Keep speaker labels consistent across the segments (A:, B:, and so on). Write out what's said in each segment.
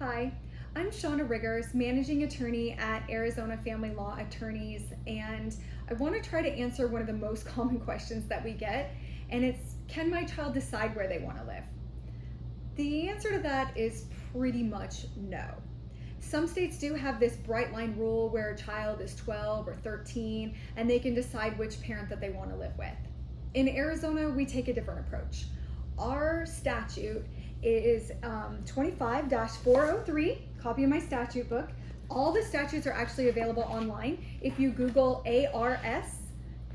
A: Hi, I'm Shauna Riggers, Managing Attorney at Arizona Family Law Attorneys, and I want to try to answer one of the most common questions that we get, and it's can my child decide where they want to live? The answer to that is pretty much no. Some states do have this bright line rule where a child is 12 or 13 and they can decide which parent that they want to live with. In Arizona, we take a different approach. Our statute is um, 25-403, copy of my statute book. All the statutes are actually available online. If you Google ARS,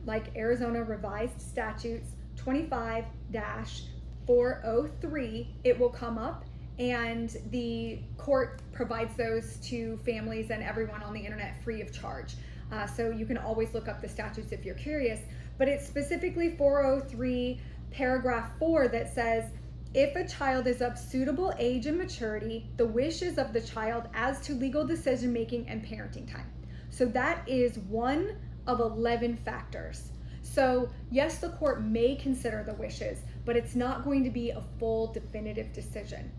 A: like Arizona Revised Statutes 25-403, it will come up and the court provides those to families and everyone on the internet free of charge. Uh, so you can always look up the statutes if you're curious, but it's specifically 403 paragraph 4 that says if a child is of suitable age and maturity, the wishes of the child as to legal decision making and parenting time. So that is one of 11 factors. So yes, the court may consider the wishes, but it's not going to be a full definitive decision.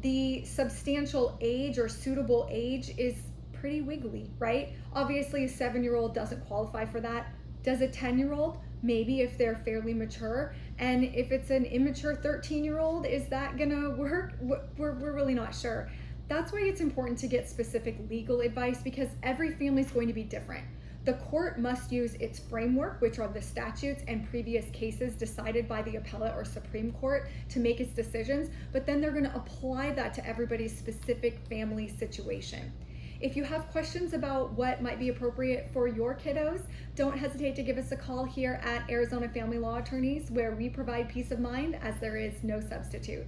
A: The substantial age or suitable age is pretty wiggly, right? Obviously a seven-year-old doesn't qualify for that. Does a 10-year-old? Maybe if they're fairly mature. And if it's an immature 13 year old, is that gonna work? We're, we're really not sure. That's why it's important to get specific legal advice because every family is going to be different. The court must use its framework, which are the statutes and previous cases decided by the appellate or Supreme Court to make its decisions, but then they're gonna apply that to everybody's specific family situation. If you have questions about what might be appropriate for your kiddos, don't hesitate to give us a call here at Arizona Family Law Attorneys where we provide peace of mind as there is no substitute.